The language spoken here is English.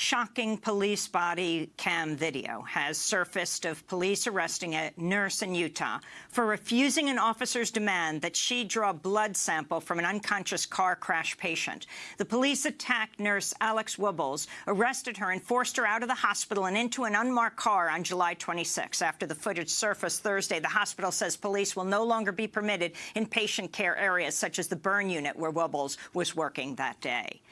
Shocking police body cam video has surfaced of police arresting a nurse in Utah for refusing an officer's demand that she draw a blood sample from an unconscious car crash patient. The police attacked nurse Alex Wubbels, arrested her and forced her out of the hospital and into an unmarked car on July 26. After the footage surfaced Thursday, the hospital says police will no longer be permitted in patient care areas such as the burn unit where Wubbels was working that day.